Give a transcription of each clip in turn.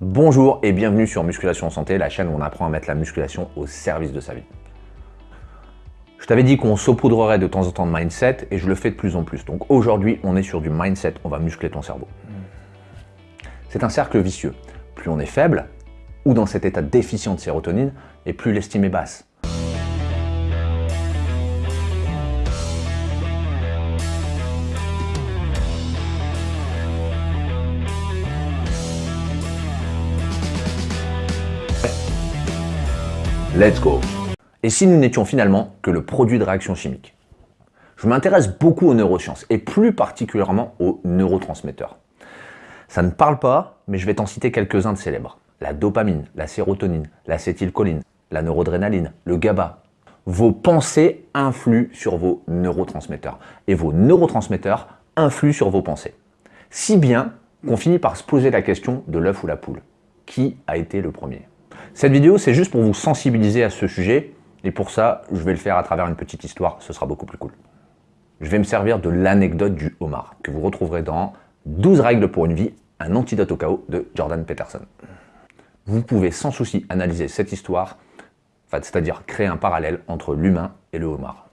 Bonjour et bienvenue sur Musculation Santé, la chaîne où on apprend à mettre la musculation au service de sa vie. Je t'avais dit qu'on saupoudrerait de temps en temps de mindset et je le fais de plus en plus. Donc aujourd'hui, on est sur du mindset, on va muscler ton cerveau. C'est un cercle vicieux. Plus on est faible, ou dans cet état déficient de sérotonine, et plus l'estime est basse. Let's go Et si nous n'étions finalement que le produit de réactions chimiques Je m'intéresse beaucoup aux neurosciences, et plus particulièrement aux neurotransmetteurs. Ça ne parle pas, mais je vais t'en citer quelques-uns de célèbres. La dopamine, la sérotonine, l'acétylcholine, la neurodrénaline, le GABA. Vos pensées influent sur vos neurotransmetteurs, et vos neurotransmetteurs influent sur vos pensées. Si bien qu'on finit par se poser la question de l'œuf ou la poule. Qui a été le premier? Cette vidéo, c'est juste pour vous sensibiliser à ce sujet, et pour ça, je vais le faire à travers une petite histoire, ce sera beaucoup plus cool. Je vais me servir de l'anecdote du homard, que vous retrouverez dans 12 règles pour une vie, un antidote au chaos de Jordan Peterson. Vous pouvez sans souci analyser cette histoire, c'est-à-dire créer un parallèle entre l'humain et le homard.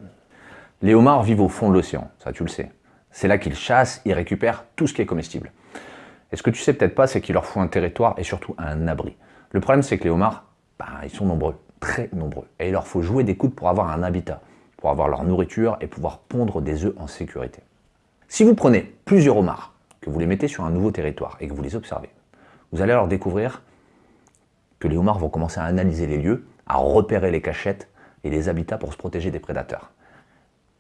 Les homards vivent au fond de l'océan, ça tu le sais. C'est là qu'ils chassent, ils récupèrent tout ce qui est comestible. Et ce que tu sais peut-être pas, c'est qu'il leur faut un territoire et surtout un abri. Le problème, c'est que les homards, ben, ils sont nombreux, très nombreux. Et il leur faut jouer des coudes pour avoir un habitat, pour avoir leur nourriture et pouvoir pondre des œufs en sécurité. Si vous prenez plusieurs homards, que vous les mettez sur un nouveau territoire et que vous les observez, vous allez alors découvrir que les homards vont commencer à analyser les lieux, à repérer les cachettes et les habitats pour se protéger des prédateurs.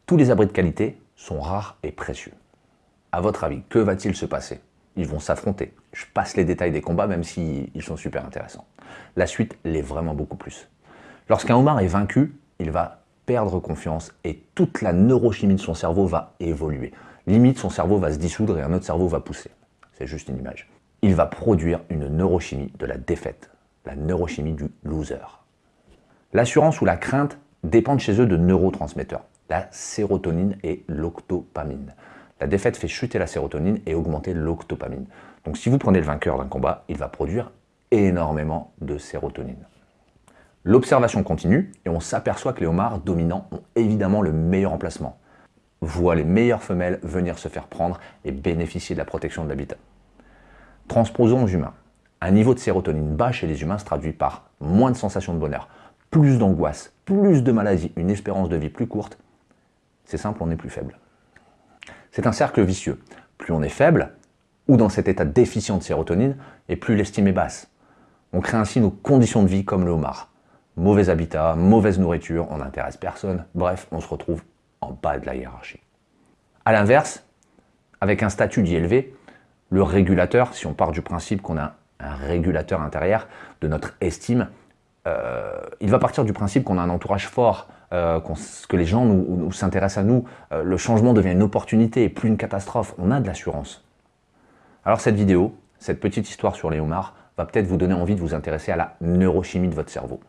Tous les abris de qualité sont rares et précieux. À votre avis, que va-t-il se passer? Ils vont s'affronter. Je passe les détails des combats même s'ils sont super intéressants. La suite l'est vraiment beaucoup plus. Lorsqu'un homard est vaincu, il va perdre confiance et toute la neurochimie de son cerveau va évoluer. Limite, son cerveau va se dissoudre et un autre cerveau va pousser. C'est juste une image. Il va produire une neurochimie de la défaite, la neurochimie du loser. L'assurance ou la crainte dépendent chez eux de neurotransmetteurs, la sérotonine et l'octopamine. La défaite fait chuter la sérotonine et augmenter l'octopamine. Donc si vous prenez le vainqueur d'un combat, il va produire énormément de sérotonine. L'observation continue et on s'aperçoit que les homards dominants ont évidemment le meilleur emplacement voit les meilleures femelles venir se faire prendre et bénéficier de la protection de l'habitat. Transposons aux humains. Un niveau de sérotonine bas chez les humains se traduit par moins de sensations de bonheur, plus d'angoisse, plus de maladies, une espérance de vie plus courte. C'est simple, on est plus faible. C'est un cercle vicieux. Plus on est faible, ou dans cet état déficient de sérotonine, et plus l'estime est basse. On crée ainsi nos conditions de vie comme le homard. Mauvais habitat, mauvaise nourriture, on n'intéresse personne, bref, on se retrouve en bas de la hiérarchie. A l'inverse, avec un statut dit élevé, le régulateur, si on part du principe qu'on a un régulateur intérieur de notre estime, euh, il va partir du principe qu'on a un entourage fort, euh, que les gens nous, s'intéressent à nous, euh, le changement devient une opportunité et plus une catastrophe, on a de l'assurance. Alors cette vidéo, cette petite histoire sur les homards, va peut-être vous donner envie de vous intéresser à la neurochimie de votre cerveau.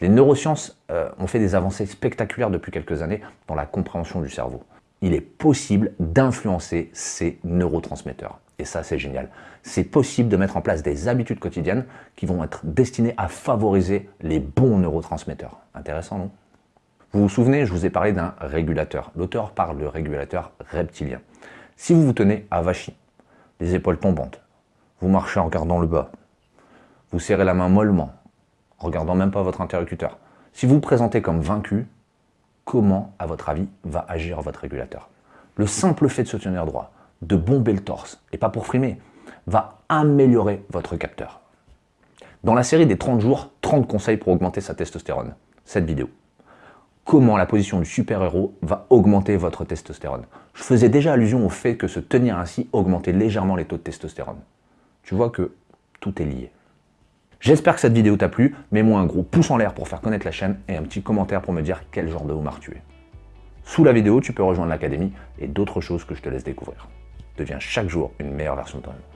Les neurosciences euh, ont fait des avancées spectaculaires depuis quelques années dans la compréhension du cerveau. Il est possible d'influencer ces neurotransmetteurs. Et ça, c'est génial. C'est possible de mettre en place des habitudes quotidiennes qui vont être destinées à favoriser les bons neurotransmetteurs. Intéressant, non? Vous vous souvenez, je vous ai parlé d'un régulateur. L'auteur parle de régulateur reptilien. Si vous vous tenez avachi, les épaules tombantes, vous marchez en regardant le bas, vous serrez la main mollement, regardant même pas votre interlocuteur. Si vous vous présentez comme vaincu, comment, à votre avis, va agir votre régulateur? Le simple fait de se tenir droit, de bomber le torse, et pas pour frimer, va améliorer votre capteur. Dans la série des 30 jours, 30 conseils pour augmenter sa testostérone, cette vidéo. Comment la position du super-héros va augmenter votre testostérone Je faisais déjà allusion au fait que se tenir ainsi augmentait légèrement les taux de testostérone. Tu vois que tout est lié. J'espère que cette vidéo t'a plu, mets-moi un gros pouce en l'air pour faire connaître la chaîne et un petit commentaire pour me dire quel genre de homard tu es. Sous la vidéo, tu peux rejoindre l'académie et d'autres choses que je te laisse découvrir. Deviens chaque jour une meilleure version de toi-même.